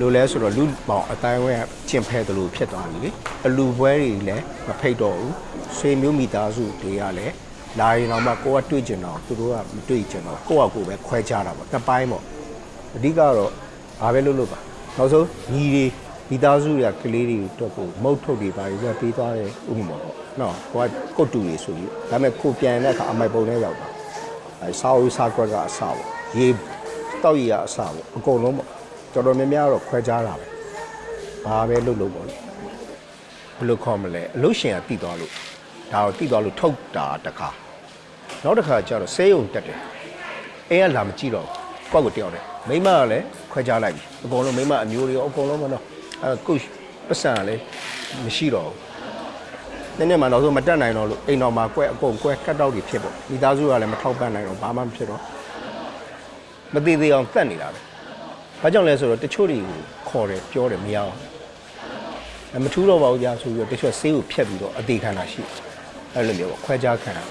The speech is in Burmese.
လိုလဲဆိုတော့လူပေါင်းအတိုင်းဝဲကျင်ဖဲတယ်လို့ဖြစ်သွားပြီလေအလူပွဲတွေလည်းမဖိတ်တော့ဘူးဆွေမျိုးမိသားစုတွေကလည်းလာရင်တော့မှကိုကတွေ့ကျင်တော့သူတို့ကမတွေ့ကျင်တော့ကိုကကိုပဲခွဲခြားတာပေါ့တစ်ပိုင်းပေါ့အဓိကတော့ဘာပဲလုပ်လို့ပါနောက်ဆုံးညီတွေမိသားစုတွေကကလေးတွေတော့ကိုမုတ်ထုတ်တွေပါပြီးပေးသွားတယ်ဥပမာပေါ့နော်ကိုကကုတ်တူတွေဆိုပြီးဒါပေမဲ့ကိုပြန်တဲ့အခါအမိုက်ပုံနဲ့ရောက်တာအဲစာအုပ်စာကွက်ကအစပေါ့ရေတောက်ရည်ကအစပေါ့အကုန်လုံးပေါ့ တော်တော်များများတော့ခွဲခြားတာပဲဘာပဲလုပ်လို့ပေါ့လေဘယ်လိုခေါ်မလဲအလို့ရှင်ကတည်သွားလို့ဒါကိုတည်သွားလို့ထုတ်တာတစ်ခါနောက်တစ်ခါကျတော့ဆေးရုံတက်တယ်အဲကလာမကြည့်တော့ကိုယ့်ကိုတယောက်တယ်မိမကလည်းခွဲခြားလိုက်ပြီအကုန်လုံးမိမအမျိုးတွေရောအကုန်လုံးမတော့အဲကုပတ်စံကလည်းမရှိတော့ဘူးနည်းနည်းမှနောက်ဆုံးမတက်နိုင်တော့လို့အိမ်တော်မှာကွဲအကုန်ကွဲကတ်တော့တွေဖြစ်ပေါ့မိသားစုကလည်းမထောက်ပံ့နိုင်တော့ဘာမှမဖြစ်တော့မသေးသေးအောင်တက်နေတာပဲ ဘာကြောင့်လဲဆိုတော့တချို့တွေကိုခေါ်တယ်ပြောတယ်မရအောင်အမထူးတော့ပါဘူးကြာဆိုပြီးတော့တချို့ဆေးကိုဖြတ်ပြီးတော့အသေးခံတာရှိတယ်အဲ့လိုမျိုးပေါ့ခွဲခြားခံတာ